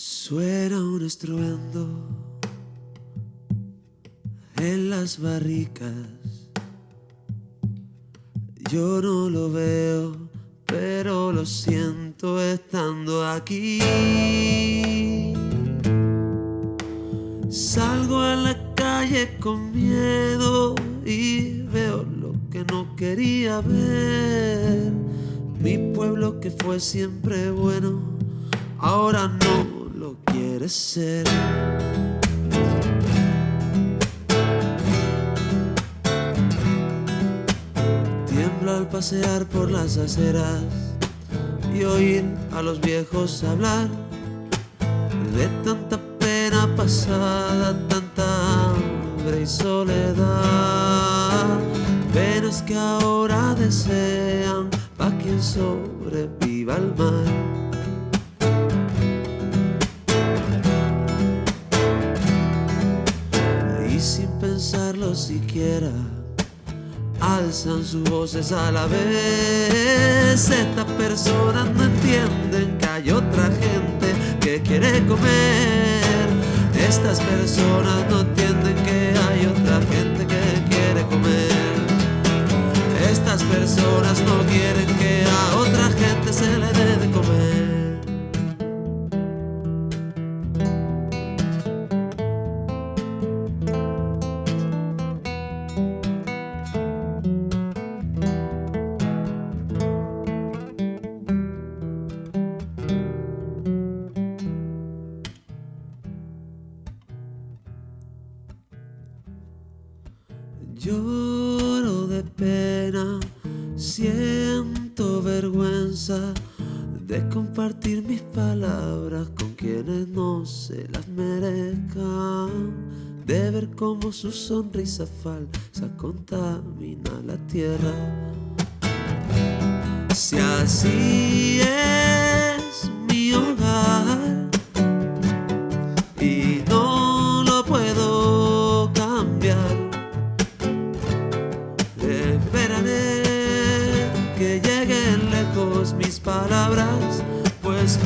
Suena un estruendo en las barricas. Yo no lo veo, pero lo siento estando aquí. Salgo a la calle con miedo y veo lo que no quería ver. Mi pueblo que fue siempre bueno, ahora no lo quiere ser. Tiembla al pasear por las aceras y oír a los viejos hablar de tanta pena pasada, tanta hambre y soledad. Penas que ahora desean pa' quien sobreviva al mar. Siquiera alzan sus voces a la vez. Estas personas no entienden que hay otra gente que quiere comer. Estas personas no entienden que hay otra gente Lloro de pena, siento vergüenza de compartir mis palabras con quienes no se las merezcan, de ver cómo su sonrisa falsa contamina la tierra. Si así es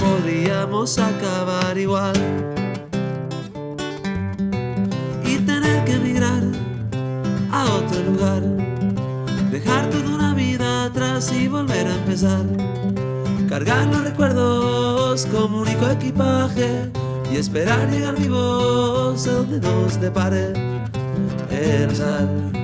podríamos acabar igual. Y tener que emigrar a otro lugar, dejar toda una vida atrás y volver a empezar. Cargar los recuerdos como único equipaje y esperar llegar vivos a donde nos depare el azar.